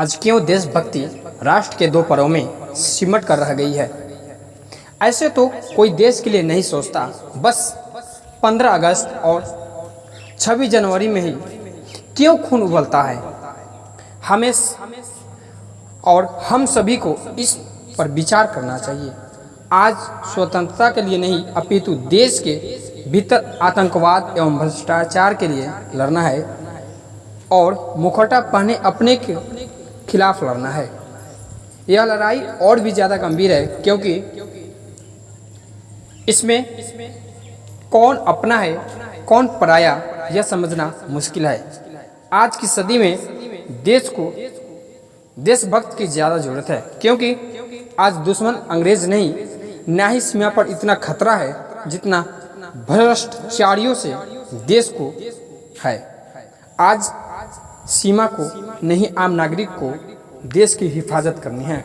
आज क्यों देशभक्ति राष्ट्र के दो परों में सिमट कर रह गई है। ऐसे तो कोई देश के लिए नहीं सोचता। बस 15 अगस्त और 26 जनवरी में ही क्यों खून उबलता है? हमें और हम सभी को इस पर विचार करना चाहिए। आज स्वतंत्रता के लिए नहीं, अपितु देश के भीतर आतंकवाद एवं भ्रष्टाचार के लिए लड़ना है। और मुखौटा पहने अपने के खिलाफ लड़ना है। यह लड़ाई और भी ज़्यादा गंभीर है क्योंकि इसमें कौन अपना है, कौन पराया, यह समझना मुश्किल है। आज की सदी में देश को, देशभक्त की ज़्यादा ज़रूरत है क्योंकि आज दुश्मन अंग्रेज़ नहीं, ना ही सीमा पर इतना खतरा है जितना भ्रष्टाचारियों से देश को है। आज सीमा को नहीं आम नागरिक को देश की हिफाजत करनी है।